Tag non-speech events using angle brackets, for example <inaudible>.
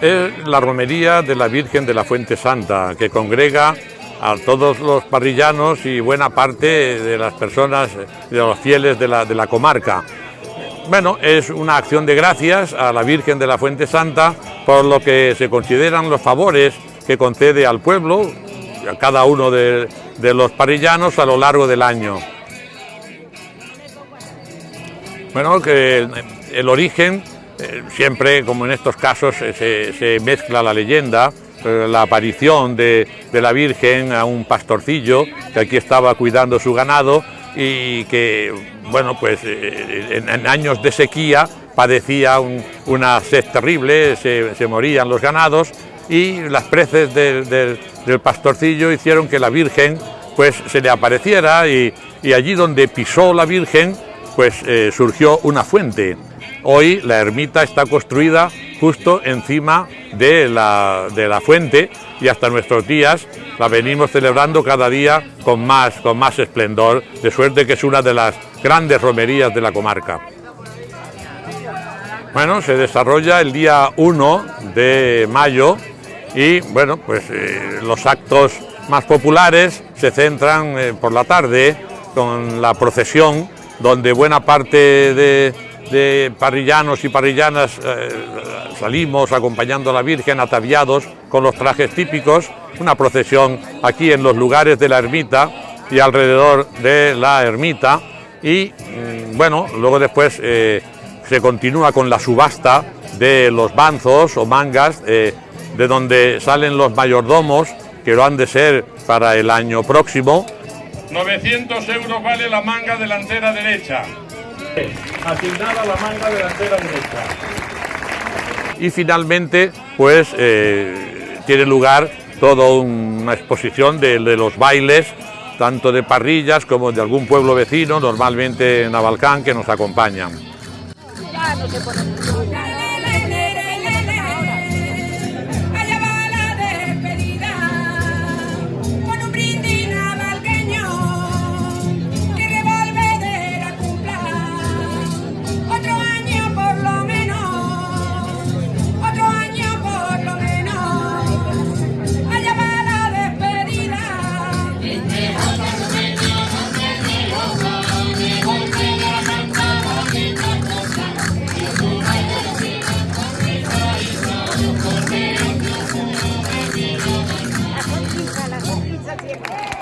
es la romería de la Virgen de la Fuente Santa, que congrega a todos los parrillanos y buena parte de las personas, de los fieles de la, de la comarca. Bueno, es una acción de gracias a la Virgen de la Fuente Santa por lo que se consideran los favores que concede al pueblo, a cada uno de, de los parrillanos a lo largo del año. Bueno, que el origen eh, siempre, como en estos casos, eh, se, mezcla la leyenda, eh, la aparición de, la Virgen a un pastorcillo que aquí estaba cuidando su ganado y que, bueno, pues en, años de sequía padecía una sed terrible, se, morían los ganados y las preces del, pastorcillo hicieron que la Virgen pues se le apareciera y, allí donde pisó la Virgen pues surgió una fuente Hoy la ermita está construida justo encima de la, de la fuente y hasta nuestros días la venimos celebrando cada día con más, con más esplendor, de suerte que es una de las grandes romerías de la comarca. Bueno, se desarrolla el día 1 de mayo y bueno, pues eh, los actos más populares se centran eh, por la tarde con la procesión, donde buena parte de, de parrillanos y parrillanas eh, salimos acompañando a la Virgen ataviados con los trajes típicos, una procesión aquí en los lugares de la ermita y alrededor de la ermita y mm, bueno, luego después eh, se continúa con la subasta de los banzos o mangas eh, de donde salen los mayordomos que lo han de ser para el año próximo. 900 euros vale la manga delantera derecha <laughs> asignada la manga delantera derecha. Y finalmente, pues eh, tiene lugar toda una exposición de, los bailes, tanto de parrillas como de algún pueblo vecino, normalmente en Navalcán, que nos acompañan. Siempre.